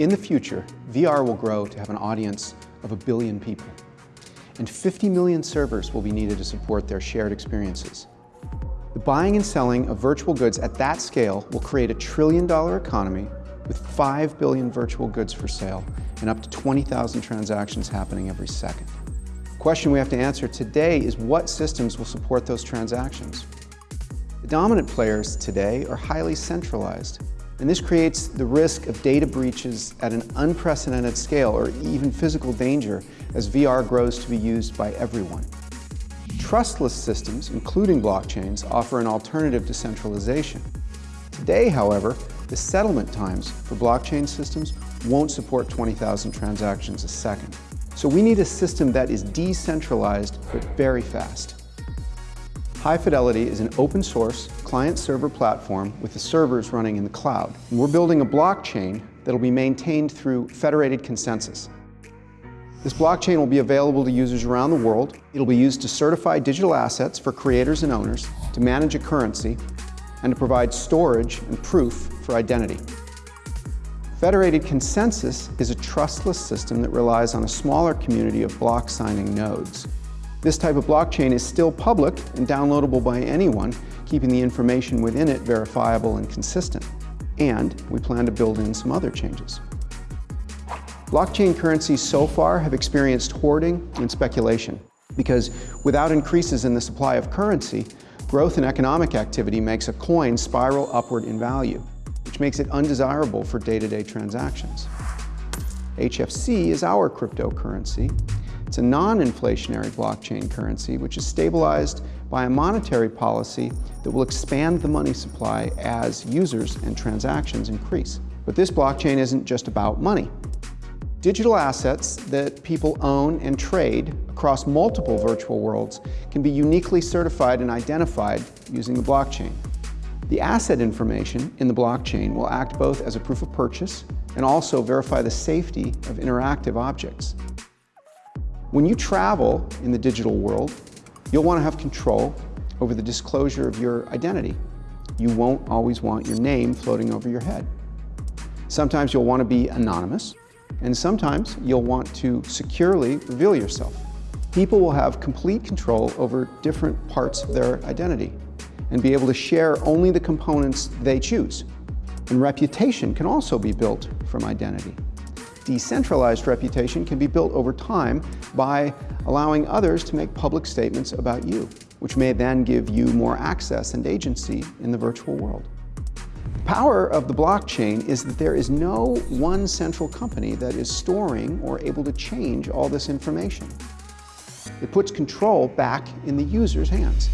In the future, VR will grow to have an audience of a billion people, and 50 million servers will be needed to support their shared experiences. The buying and selling of virtual goods at that scale will create a trillion dollar economy with 5 billion virtual goods for sale and up to 20,000 transactions happening every second. The question we have to answer today is what systems will support those transactions? The dominant players today are highly centralized and this creates the risk of data breaches at an unprecedented scale or even physical danger as VR grows to be used by everyone. Trustless systems, including blockchains, offer an alternative to centralization. Today, however, the settlement times for blockchain systems won't support 20,000 transactions a second. So we need a system that is decentralized but very fast. High Fidelity is an open source client-server platform with the servers running in the cloud. And we're building a blockchain that will be maintained through federated consensus. This blockchain will be available to users around the world. It'll be used to certify digital assets for creators and owners, to manage a currency, and to provide storage and proof for identity. Federated consensus is a trustless system that relies on a smaller community of block signing nodes. This type of blockchain is still public and downloadable by anyone, keeping the information within it verifiable and consistent. And we plan to build in some other changes. Blockchain currencies so far have experienced hoarding and speculation because without increases in the supply of currency, growth in economic activity makes a coin spiral upward in value, which makes it undesirable for day-to-day -day transactions. HFC is our cryptocurrency, it's a non-inflationary blockchain currency which is stabilized by a monetary policy that will expand the money supply as users and transactions increase. But this blockchain isn't just about money. Digital assets that people own and trade across multiple virtual worlds can be uniquely certified and identified using the blockchain. The asset information in the blockchain will act both as a proof of purchase and also verify the safety of interactive objects. When you travel in the digital world, you'll want to have control over the disclosure of your identity. You won't always want your name floating over your head. Sometimes you'll want to be anonymous, and sometimes you'll want to securely reveal yourself. People will have complete control over different parts of their identity and be able to share only the components they choose. And reputation can also be built from identity. Decentralized reputation can be built over time by allowing others to make public statements about you, which may then give you more access and agency in the virtual world. The power of the blockchain is that there is no one central company that is storing or able to change all this information. It puts control back in the user's hands.